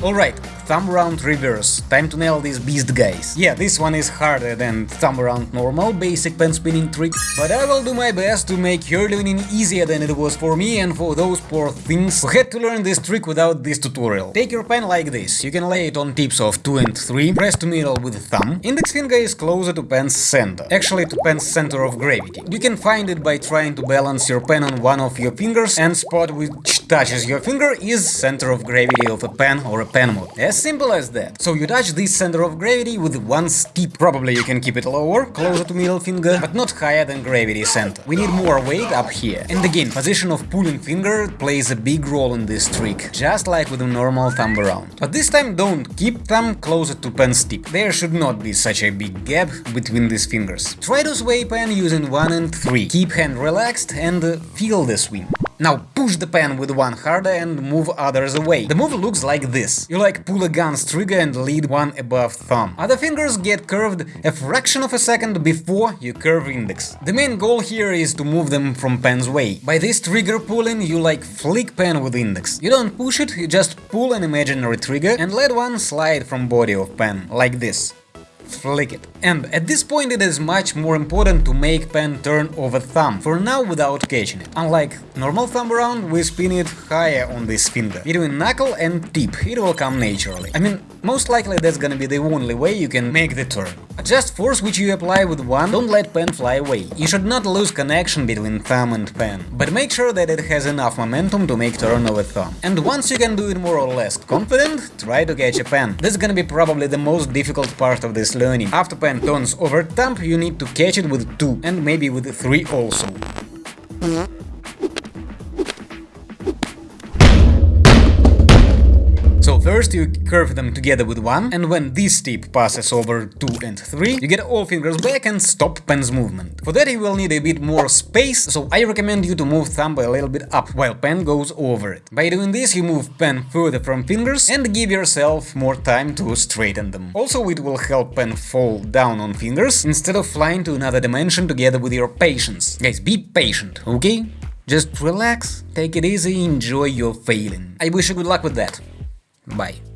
Alright, thumb round reverse, time to nail these beast guys. Yeah, this one is harder than thumb round normal basic pen spinning trick, but I will do my best to make her learning easier than it was for me and for those poor things who had to learn this trick without this tutorial. Take your pen like this, you can lay it on tips of 2 and 3, press to middle with thumb, index finger is closer to pen's center, actually to pen's center of gravity. You can find it by trying to balance your pen on one of your fingers and spot which touches your finger is center of gravity of a pen or a pen mod. As simple as that. So you touch this center of gravity with one tip. Probably you can keep it lower, closer to middle finger, but not higher than gravity center. We need more weight up here. And again, position of pulling finger plays a big role in this trick, just like with a normal thumb around. But this time don't keep thumb closer to pen's tip. There should not be such a big gap between these fingers. Try to sway pen using 1 and 3. Keep hand relaxed and feel the swing. Now push the pen with one harder and move others away. The move looks like this. You like pull a gun's trigger and lead one above thumb. Other fingers get curved a fraction of a second before you curve index. The main goal here is to move them from pen's way. By this trigger pulling you like flick pen with index. You don't push it, you just pull an imaginary trigger and let one slide from body of pen, like this flick it. And at this point it is much more important to make pen turn over thumb, for now without catching it. Unlike normal thumb around, we spin it higher on this finger. Between knuckle and tip, it will come naturally. I mean, most likely that's gonna be the only way you can make the turn. Adjust force which you apply with one, don't let pen fly away. You should not lose connection between thumb and pen, but make sure that it has enough momentum to make turn over thumb. And once you can do it more or less confident, try to catch a pen. That's gonna be probably the most difficult part of this learning. After pen turns over thumb, you need to catch it with 2 and maybe with 3 also. First you curve them together with 1, and when this tip passes over 2 and 3, you get all fingers back and stop pen's movement. For that you will need a bit more space, so I recommend you to move thumb a little bit up, while pen goes over it. By doing this you move pen further from fingers and give yourself more time to straighten them. Also it will help pen fall down on fingers, instead of flying to another dimension together with your patience. Guys, be patient, okay? Just relax, take it easy, enjoy your failing. I wish you good luck with that. Bye.